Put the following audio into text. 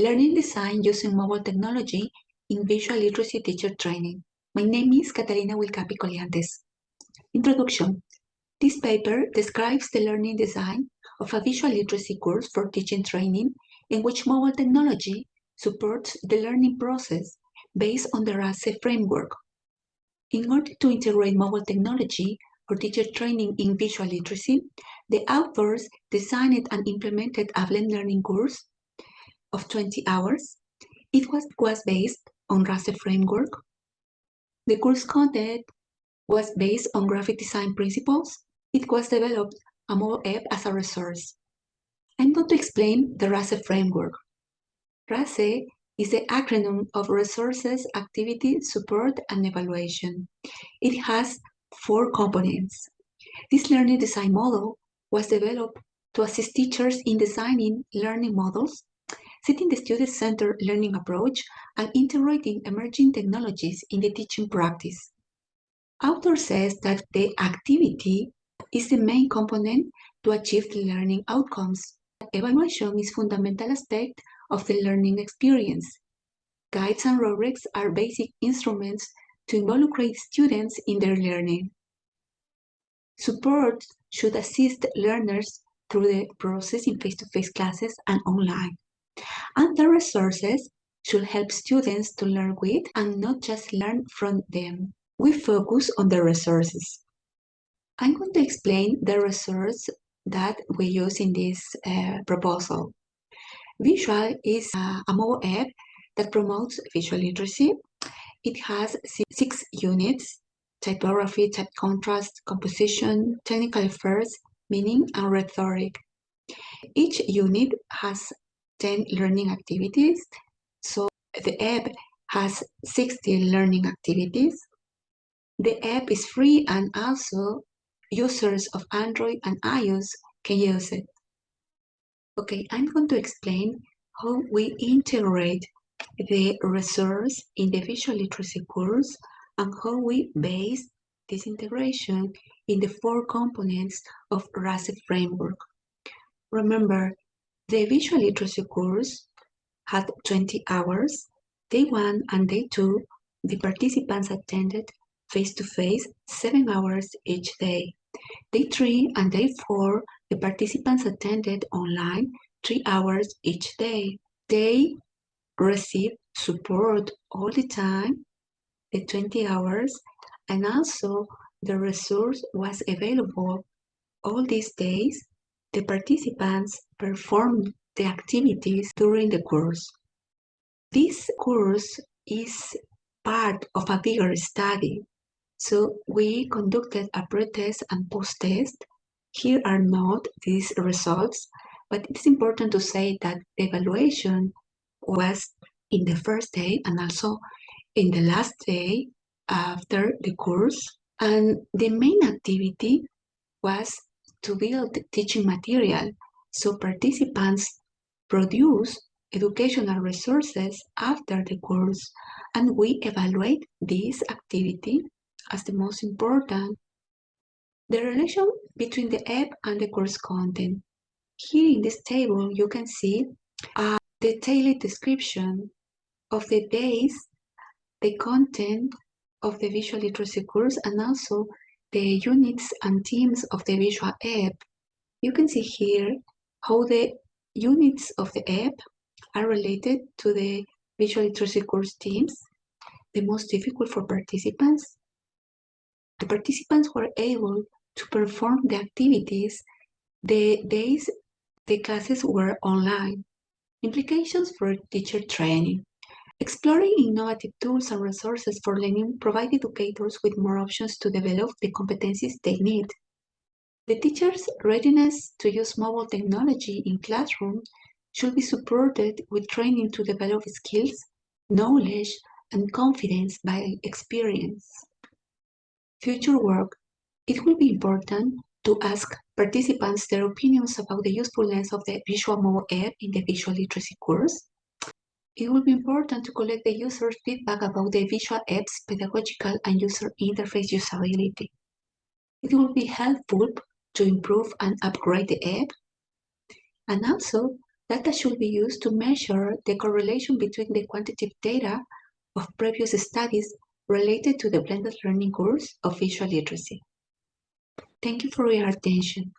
Learning design using mobile technology in visual literacy teacher training. My name is Catalina Wilcapi Colliantes. Introduction. This paper describes the learning design of a visual literacy course for teaching training in which mobile technology supports the learning process based on the RASE framework. In order to integrate mobile technology for teacher training in visual literacy, the authors designed and implemented a blend learning course of 20 hours. It was, was based on RASE framework. The course content was based on graphic design principles. It was developed a mobile app as a resource. I'm going to explain the RASE framework. RASE is the acronym of Resources, Activity, Support, and Evaluation. It has four components. This learning design model was developed to assist teachers in designing learning models, setting the student-centered learning approach, and integrating emerging technologies in the teaching practice. Author says that the activity is the main component to achieve the learning outcomes. Evaluation is fundamental aspect of the learning experience. Guides and rubrics are basic instruments to involve students in their learning. Support should assist learners through the process in face-to-face -face classes and online. And the resources should help students to learn with and not just learn from them. We focus on the resources. I'm going to explain the resource that we use in this uh, proposal. Visual is a, a mobile app that promotes visual literacy. It has six units, typography, type contrast, composition, technical affairs, meaning, and rhetoric. Each unit has 10 learning activities. So the app has 60 learning activities. The app is free and also users of Android and iOS can use it. Okay, I'm going to explain how we integrate the resource in the visual literacy course and how we base this integration in the four components of RASE framework. Remember, the visual literacy course had 20 hours. Day one and day two, the participants attended face-to-face -face, seven hours each day. Day three and day four, the participants attended online three hours each day. They received support all the time, the 20 hours, and also the resource was available all these days. The participants performed the activities during the course. This course is part of a bigger study so we conducted a pre-test and post-test. Here are not these results, but it's important to say that the evaluation was in the first day and also in the last day after the course. And the main activity was to build teaching material. So participants produce educational resources after the course and we evaluate this activity as the most important, the relation between the app and the course content. Here in this table, you can see a detailed description of the days, the content of the visual literacy course, and also the units and teams of the visual app. You can see here how the units of the app are related to the visual literacy course teams, the most difficult for participants, the participants were able to perform the activities the days the classes were online. Implications for teacher training. Exploring innovative tools and resources for learning provide educators with more options to develop the competencies they need. The teacher's readiness to use mobile technology in classroom should be supported with training to develop skills, knowledge, and confidence by experience future work, it will be important to ask participants their opinions about the usefulness of the visual mobile app in the visual literacy course. It will be important to collect the user's feedback about the visual app's pedagogical and user interface usability. It will be helpful to improve and upgrade the app, and also Data should be used to measure the correlation between the quantitative data of previous studies related to the blended learning course of visual literacy. Thank you for your attention.